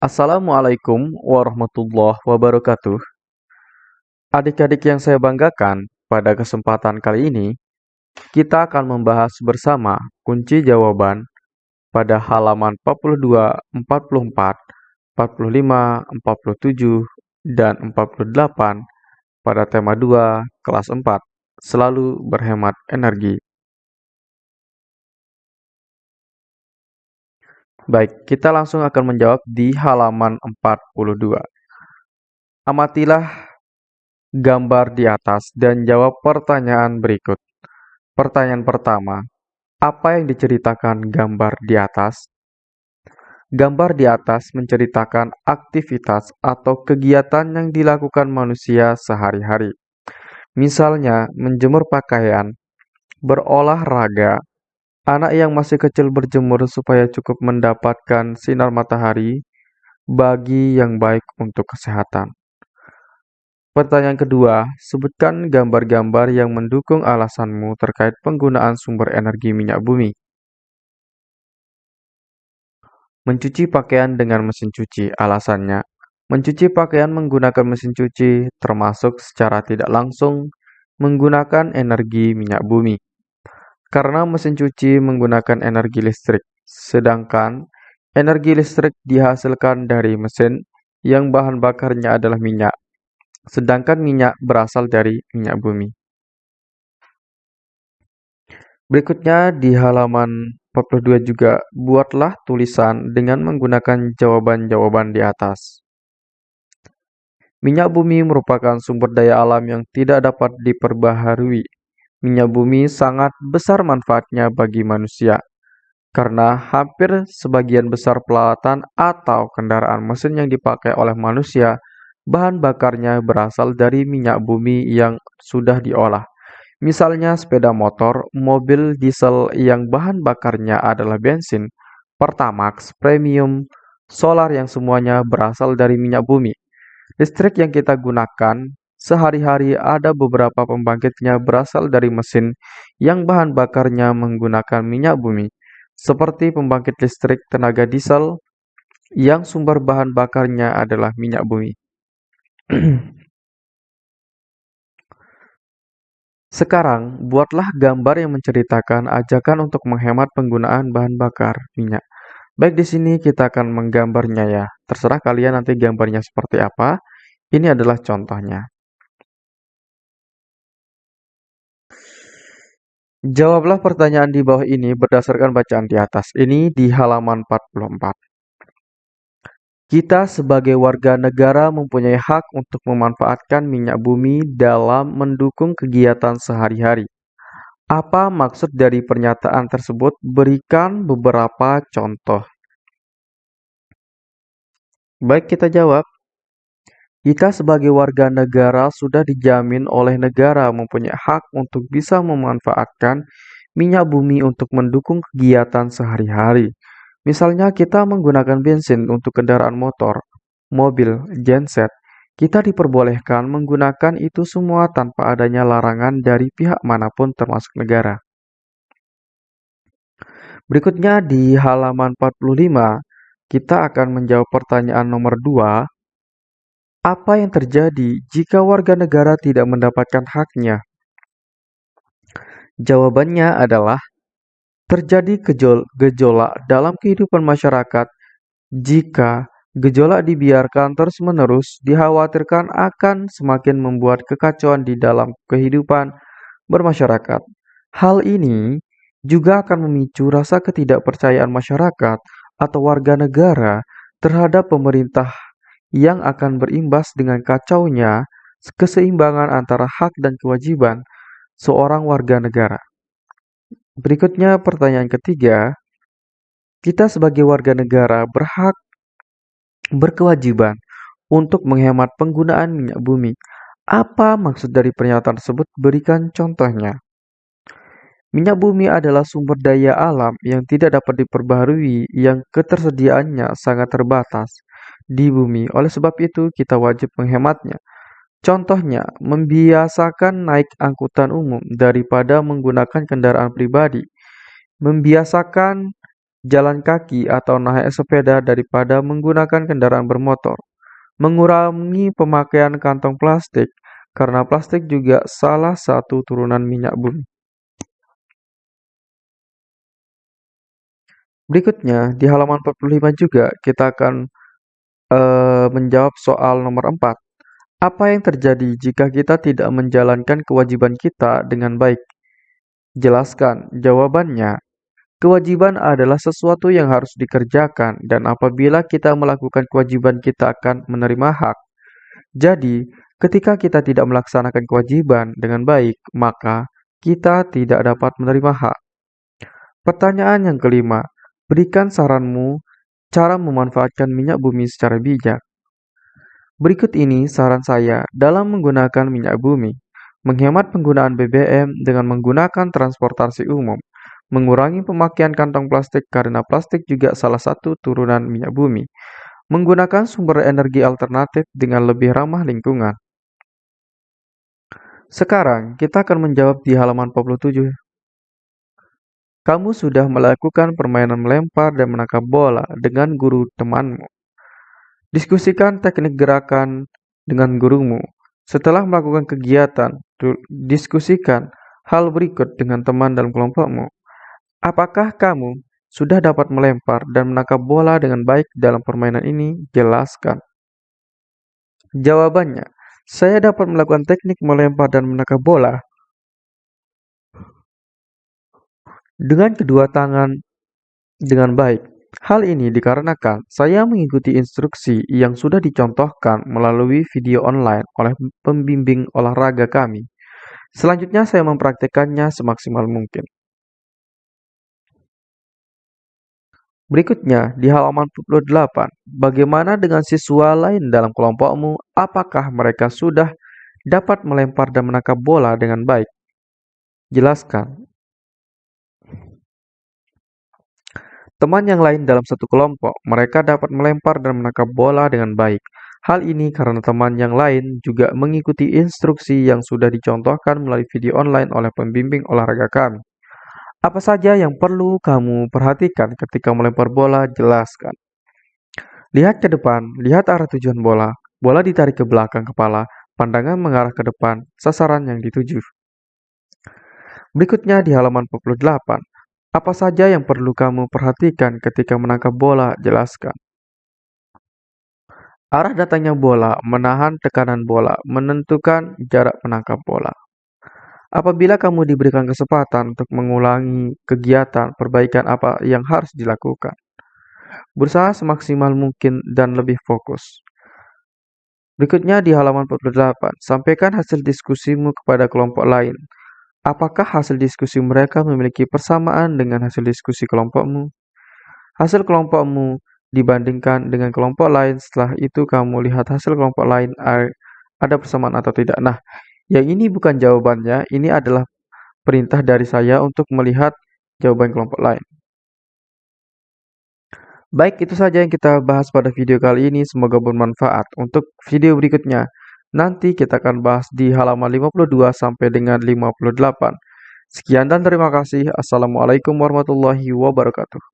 Assalamualaikum warahmatullahi wabarakatuh. Adik-adik yang saya banggakan, pada kesempatan kali ini kita akan membahas bersama kunci jawaban pada halaman 42, 44, 45, 47, dan 48 pada tema 2 kelas 4, selalu berhemat energi. Baik, kita langsung akan menjawab di halaman 42. Amatilah gambar di atas dan jawab pertanyaan berikut. Pertanyaan pertama, apa yang diceritakan gambar di atas? Gambar di atas menceritakan aktivitas atau kegiatan yang dilakukan manusia sehari-hari. Misalnya, menjemur pakaian, berolahraga, Anak yang masih kecil berjemur supaya cukup mendapatkan sinar matahari bagi yang baik untuk kesehatan. Pertanyaan kedua, sebutkan gambar-gambar yang mendukung alasanmu terkait penggunaan sumber energi minyak bumi. Mencuci pakaian dengan mesin cuci, alasannya. Mencuci pakaian menggunakan mesin cuci termasuk secara tidak langsung menggunakan energi minyak bumi karena mesin cuci menggunakan energi listrik, sedangkan energi listrik dihasilkan dari mesin yang bahan bakarnya adalah minyak, sedangkan minyak berasal dari minyak bumi. Berikutnya di halaman 42 juga buatlah tulisan dengan menggunakan jawaban-jawaban di atas. Minyak bumi merupakan sumber daya alam yang tidak dapat diperbaharui Minyak bumi sangat besar manfaatnya bagi manusia, karena hampir sebagian besar peralatan atau kendaraan mesin yang dipakai oleh manusia, bahan bakarnya berasal dari minyak bumi yang sudah diolah. Misalnya sepeda motor, mobil diesel yang bahan bakarnya adalah bensin, Pertamax, premium, solar yang semuanya berasal dari minyak bumi. Listrik yang kita gunakan Sehari-hari ada beberapa pembangkitnya berasal dari mesin yang bahan bakarnya menggunakan minyak bumi, seperti pembangkit listrik tenaga diesel yang sumber bahan bakarnya adalah minyak bumi. Sekarang, buatlah gambar yang menceritakan ajakan untuk menghemat penggunaan bahan bakar minyak. Baik di sini kita akan menggambarnya ya. Terserah kalian nanti gambarnya seperti apa. Ini adalah contohnya. Jawablah pertanyaan di bawah ini berdasarkan bacaan di atas. Ini di halaman 44. Kita sebagai warga negara mempunyai hak untuk memanfaatkan minyak bumi dalam mendukung kegiatan sehari-hari. Apa maksud dari pernyataan tersebut? Berikan beberapa contoh. Baik, kita jawab. Kita sebagai warga negara sudah dijamin oleh negara mempunyai hak untuk bisa memanfaatkan minyak bumi untuk mendukung kegiatan sehari-hari. Misalnya kita menggunakan bensin untuk kendaraan motor, mobil, genset. Kita diperbolehkan menggunakan itu semua tanpa adanya larangan dari pihak mana pun termasuk negara. Berikutnya di halaman 45, kita akan menjawab pertanyaan nomor 2 apa yang terjadi jika warga negara tidak mendapatkan haknya? Jawabannya adalah terjadi gejolak dalam kehidupan masyarakat jika gejolak dibiarkan terus-menerus dikhawatirkan akan semakin membuat kekacauan di dalam kehidupan bermasyarakat. Hal ini juga akan memicu rasa ketidakpercayaan masyarakat atau warga negara terhadap pemerintah yang akan berimbas dengan kacaunya keseimbangan antara hak dan kewajiban seorang warga negara. Berikutnya pertanyaan ketiga, kita sebagai warga negara berhak berkewajiban untuk menghemat penggunaan minyak bumi. Apa maksud dari pernyataan tersebut? Berikan contohnya. Minyak bumi adalah sumber daya alam yang tidak dapat diperbaharui yang ketersediaannya sangat terbatas di bumi. Oleh sebab itu, kita wajib menghematnya. Contohnya, membiasakan naik angkutan umum daripada menggunakan kendaraan pribadi. Membiasakan jalan kaki atau naik sepeda daripada menggunakan kendaraan bermotor. Mengurangi pemakaian kantong plastik karena plastik juga salah satu turunan minyak bumi. Berikutnya, di halaman 45 juga kita akan uh, menjawab soal nomor 4. Apa yang terjadi jika kita tidak menjalankan kewajiban kita dengan baik? Jelaskan. Jawabannya, kewajiban adalah sesuatu yang harus dikerjakan dan apabila kita melakukan kewajiban kita akan menerima hak. Jadi, ketika kita tidak melaksanakan kewajiban dengan baik, maka kita tidak dapat menerima hak. Pertanyaan yang kelima, Berikan saranmu cara memanfaatkan minyak bumi secara bijak. Berikut ini saran saya dalam menggunakan minyak bumi. Menghemat penggunaan BBM dengan menggunakan transportasi umum. Mengurangi pemakaian kantong plastik karena plastik juga salah satu turunan minyak bumi. Menggunakan sumber energi alternatif dengan lebih ramah lingkungan. Sekarang kita akan menjawab di halaman 47 kamu sudah melakukan permainan melempar dan menangkap bola dengan guru temanmu. Diskusikan teknik gerakan dengan gurumu. Setelah melakukan kegiatan, diskusikan hal berikut dengan teman dalam kelompokmu. Apakah kamu sudah dapat melempar dan menangkap bola dengan baik dalam permainan ini? Jelaskan. Jawabannya, saya dapat melakukan teknik melempar dan menangkap bola dengan kedua tangan dengan baik. Hal ini dikarenakan saya mengikuti instruksi yang sudah dicontohkan melalui video online oleh pembimbing olahraga kami. Selanjutnya saya mempraktekannya semaksimal mungkin. Berikutnya, di halaman 48, bagaimana dengan siswa lain dalam kelompokmu? Apakah mereka sudah dapat melempar dan menangkap bola dengan baik? Jelaskan. Teman yang lain dalam satu kelompok, mereka dapat melempar dan menangkap bola dengan baik. Hal ini karena teman yang lain juga mengikuti instruksi yang sudah dicontohkan melalui video online oleh pembimbing olahraga kami. Apa saja yang perlu kamu perhatikan ketika melempar bola? Jelaskan. Lihat ke depan, lihat arah tujuan bola. Bola ditarik ke belakang kepala, pandangan mengarah ke depan, sasaran yang dituju. Berikutnya di halaman 48. Apa saja yang perlu kamu perhatikan ketika menangkap bola? Jelaskan. Arah datangnya bola, menahan tekanan bola, menentukan jarak menangkap bola. Apabila kamu diberikan kesempatan untuk mengulangi kegiatan perbaikan apa yang harus dilakukan, berusaha semaksimal mungkin dan lebih fokus. Berikutnya di halaman 48, sampaikan hasil diskusimu kepada kelompok lain Apakah hasil diskusi mereka memiliki persamaan dengan hasil diskusi kelompokmu? Hasil kelompokmu dibandingkan dengan kelompok lain, setelah itu kamu lihat hasil kelompok lain ada persamaan atau tidak. Nah, yang ini bukan jawabannya, ini adalah perintah dari saya untuk melihat jawaban kelompok lain. Baik, itu saja yang kita bahas pada video kali ini. Semoga bermanfaat. Untuk video berikutnya, Nanti kita akan bahas di halaman 52 sampai dengan 58. Sekian dan terima kasih. Assalamualaikum warahmatullahi wabarakatuh.